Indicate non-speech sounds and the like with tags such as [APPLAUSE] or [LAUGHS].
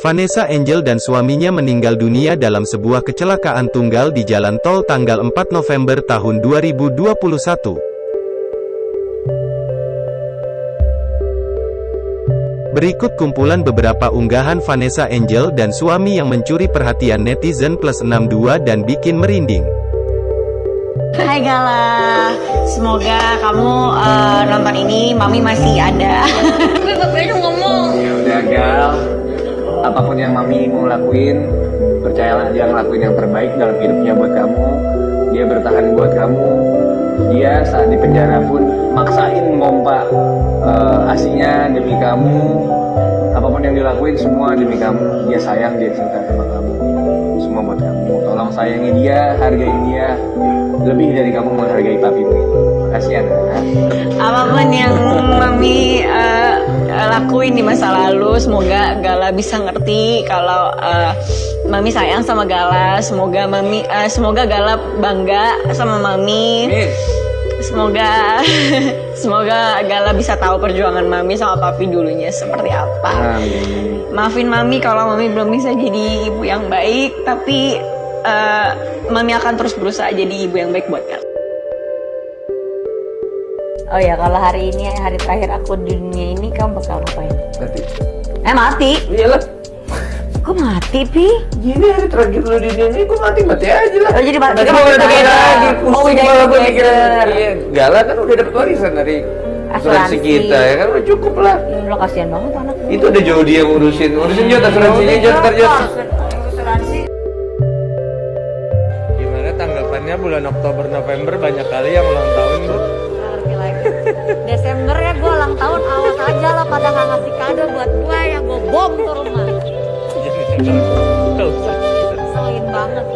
Vanessa Angel dan suaminya meninggal dunia dalam sebuah kecelakaan tunggal di jalan tol tanggal 4 November tahun 2021. Berikut kumpulan beberapa unggahan Vanessa Angel dan suami yang mencuri perhatian netizen plus 62 dan bikin merinding. Hai Gala, semoga kamu uh, nonton ini, Mami masih ada. Gue bapaknya ngomong. Ya udah Gal, apa pun yang mami mau lakuin percayalah dia ngelakuin yang terbaik dalam hidupnya buat kamu. Dia bertahan buat kamu. Dia saat di penjara pun maksain ngompa uh, asinya demi kamu. Apa pun yang dilakuin semua demi kamu. Dia sayang dia cinta sama kamu. Semua buat kamu. Tolong sayangi dia hargai dia. Lebih dari kamu menghargai papimu. Itu makasih ya apa pun yang mami uh, lakuin di masa lalu. Semoga Gala bisa ngerti kalau uh, mami sayang sama Gala. Semoga mami uh, semoga Gala bangga sama mami. Semoga [LAUGHS] semoga Gala bisa tahu perjuangan mami sama papi dulunya seperti apa. Maafin mami kalau mami belum bisa jadi ibu yang baik tapi uh, mami akan terus berusaha jadi ibu yang baik buat Gala. Oh ya, kalau hari ini hari terakhir aku di dunia ini kamu bakal. Eh mati? Iyalah. Kok mati, Pi? Gini hari terakhir lu di dunia ini, gue mati mati aja lah. Oh jadi mati. Nanti mau lagi, pusing jadi malah gue mikir. mikir. Iya, Gala kan udah dapet warisan dari asuransi kita ya kan udah cukup lah. Lo kasihan banget anak lu. Itu udah jauh dia ngurusin, ngurusin jod asuransinya jod ntar jod. Asuransi. Gimana tanggapannya bulan Oktober November banyak kali yang ulang tahun bu? Ngerti lagi. Desember ya gue ulang tahun Tuh, banget.